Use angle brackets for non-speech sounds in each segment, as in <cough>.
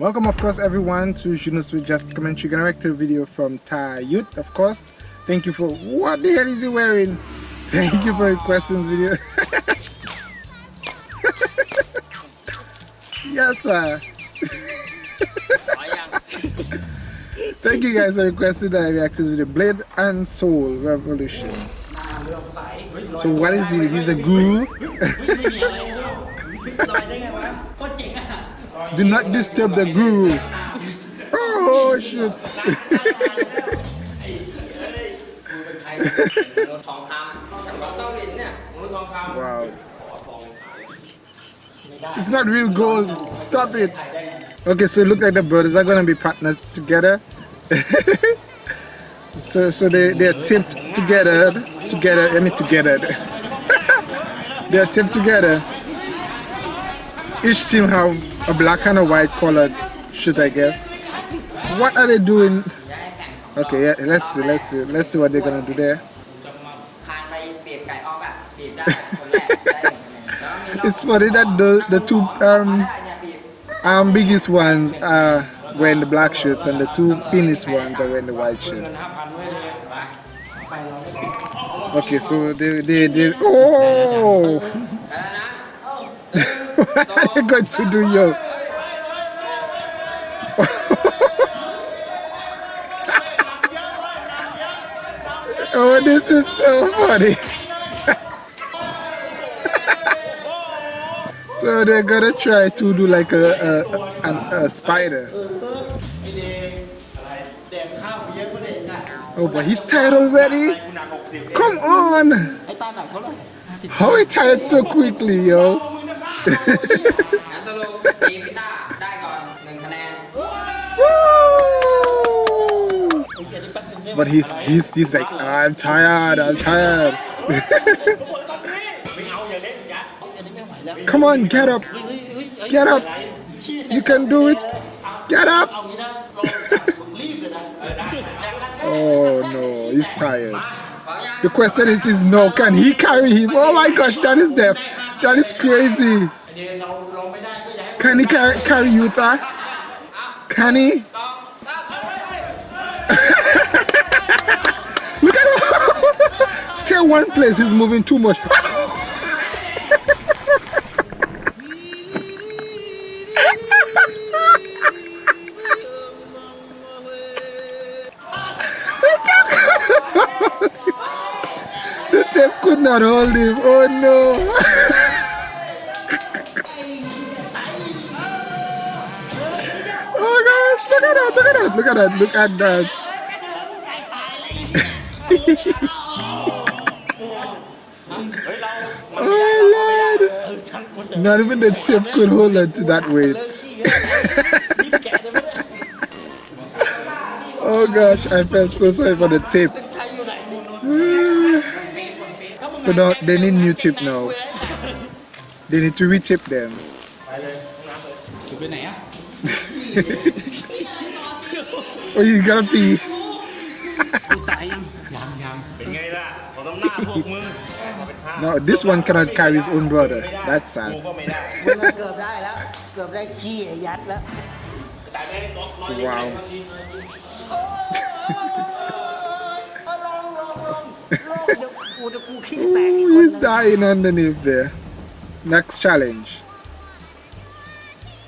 Welcome of course everyone to Junus with Just Commentary. Gonna react to a video from Thai Youth of course. Thank you for what the hell is he wearing? <laughs> Thank you for requesting this video. <laughs> yes sir. <laughs> Thank you guys for requesting that I react to this video. Blade and Soul Revolution. So what is he? He's a guru? Do not disturb the guru. Oh shit. wow. It's not real gold. Stop it. Okay, so look like the brothers are gonna be partners together. <laughs> so so they they're tipped together together I mean together. <laughs> they're tipped together. Each team have a black and a white colored shirt I guess. What are they doing? Okay yeah let's see let's see let's see what they're gonna do there. <laughs> It's funny that the the two um um biggest ones are wearing the black shirts and the two thinnest ones are wearing the white shirts. Okay so they they, they oh <laughs> going to do, yo? <laughs> oh, this is so funny. <laughs> so they're gonna try to do like a, a, a, a spider. Oh, but he's tired already? Come on! How he tired so quickly, yo? <laughs> but he's he's he's like I'm tired I'm tired. Come on get up. Get up. You can do it. Get up. <laughs> Oh no. He's tired. The question is is no. Can he carry him? Oh my gosh that is death that is crazy. Can he carry, carry Utah? Can he? <laughs> Look at him. <laughs> Stay one place. He's moving too much. <laughs> could not hold him. Oh no. Look at that, look at that, look at that, look at that. oh Lord. Not even the tip could hold on to that weight. <laughs> oh gosh, I felt so sorry for the tip. <sighs> so now they need new tip now. They need to retip them. <laughs> <laughs> Oh, you gotta pee. no, this one cannot carry his own brother. That's sad. wow. Ooh, he's dying underneath there. Next challenge.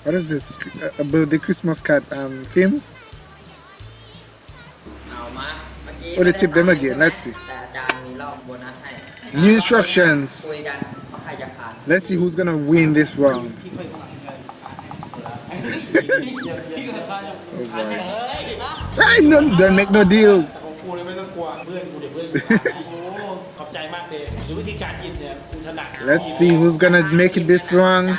What is this? About the Christmas card um, theme? Oh, they tip them again. Let's see. New instructions. Let's see who's gonna win this round. oh boy. I no, don't make no deals. <laughs> Let's see who's gonna make it this wrong.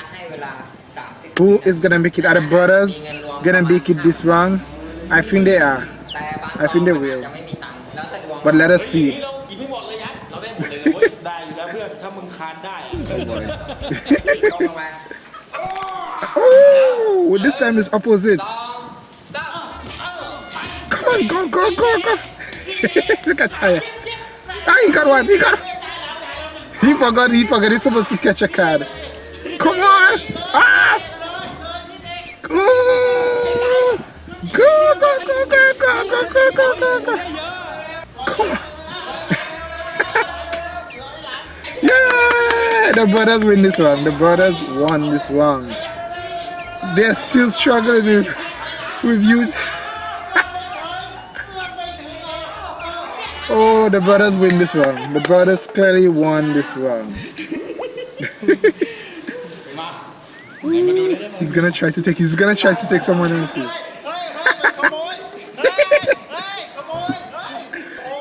Who is gonna make it? Are the brothers gonna make it this wrong? I think they are. I think they will. มันแล้วแต่สี่กินไม่หมดเลยยัดเราได้หมดเลยนะเว้ยได้อยู่แล้วเพื่อนถ้ามึงคานได้อะโอ้ยลองลงมา Oh, well, this time is opposite. Come on, go, go, go, go. <laughs> Look at Taya. Ah, he got one, he got. He forgot, he forgot, he's supposed to catch a card. Come on. Ah! Ooh. Go, go, go, go, go, go, go, go, go. The brothers win this one. The brothers won this one. They're still struggling with, with youth. <laughs> oh, the brothers win this one. The brothers clearly won this one. <laughs> he's gonna try to take. He's gonna try to take someone else's.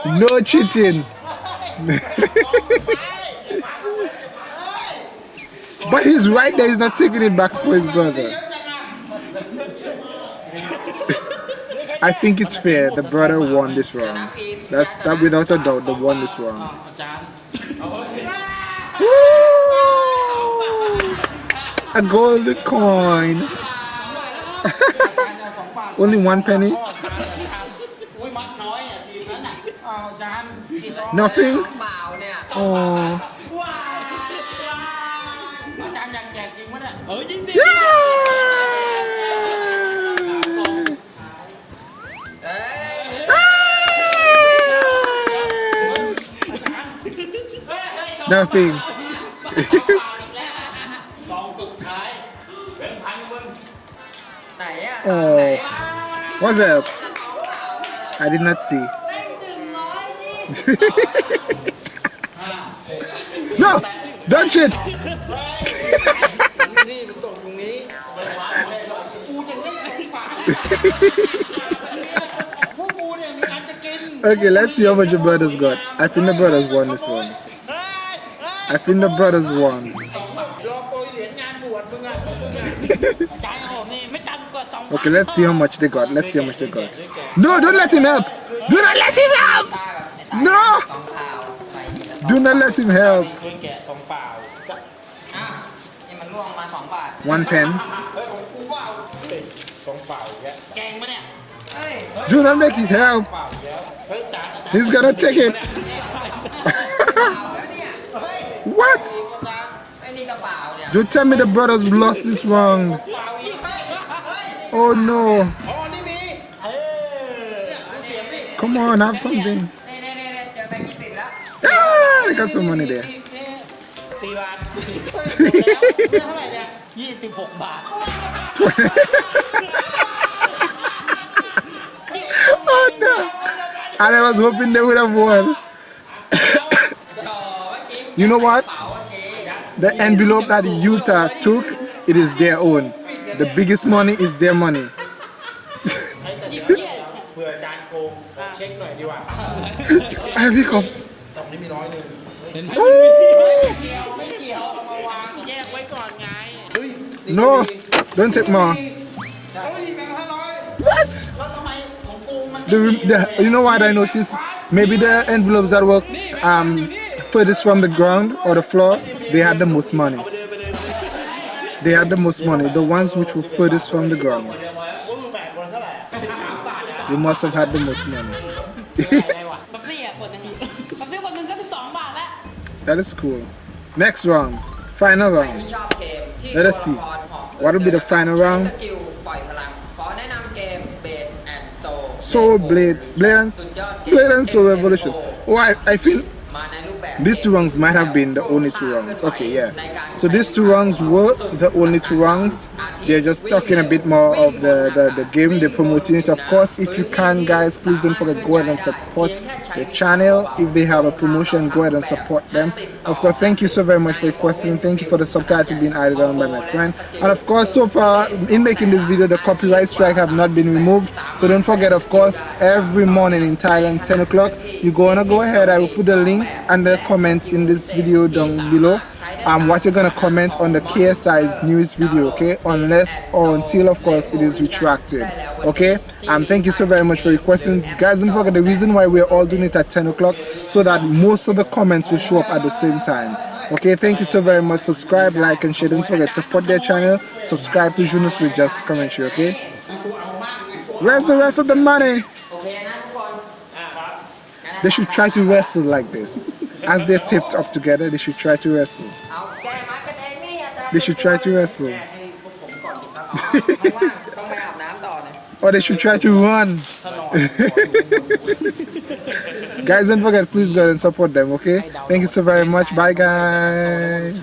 <laughs> no cheating. But he's right there. He's not taking it back for his brother. I think it's fair. The brother won this round. That's that without a doubt. The won this round. A gold coin. <laughs> Only one penny. Nothing. Oh. Nothing. <laughs> oh. What's up? I did not see. <laughs> no! Don't! <laughs> okay, let's see how much your brothers got. I think the brothers won this one. I think the brothers won. <laughs> okay, let's see how much they got. Let's see how much they got. No, don't let him help. Do not let him help. No. Do not let him help. One pen. Do not make him help. He's gonna take it. <laughs> What? Don't tell me the brothers lost this round. Oh no. Come on, have something. Ah, they got some money there. <laughs> <laughs> oh no. And I was hoping they would have won. <coughs> You know what? The envelope that Utah took, it is their own. The biggest money is their money. I have hiccups. No, don't take more. What? The, the, you know what I noticed? Maybe the envelopes that were um, furthest from the ground or the floor, they had the most money. They had the most money. The ones which were furthest from the ground. They must have had the most money. <laughs> that is cool. Next round. Final round. Let us see. What will be the final round? Soul Blade, Blade and, Blade and Soul Revolution. Oh, I, I feel these two rounds might have been the only two rounds. Okay, yeah. So these two rounds were the only two rounds. They're just talking a bit more of the, the, the game. They're promoting it. Of course, if you can, guys, please don't forget go ahead and support the channel. If they have a promotion, go ahead and support them. Of course, thank you so very much for your question. Thank you for the subtitle being added on by my friend. And of course, so far in making this video, the copyright strike have not been removed. So don't forget, of course, every morning in Thailand, 10 o'clock, you're gonna go ahead. I will put the link and the comment in this video down below. Um, what you're gonna comment on the KSI's newest video okay? Unless or until of course it is retracted okay? Um thank you so very much for your question guys don't forget the reason why we're all doing it at 10 o'clock so that most of the comments will show up at the same time okay? Thank you so very much. Subscribe like and share. Don't forget support their channel. Subscribe to Jonas with just commentary okay? Where's the rest of the money? They should try to wrestle like this as they're taped up together they should try to wrestle. They should try to wrestle. <laughs> Or they should try to run. <laughs> Guys don't forget please go and support them okay? Thank you so very much. Bye guys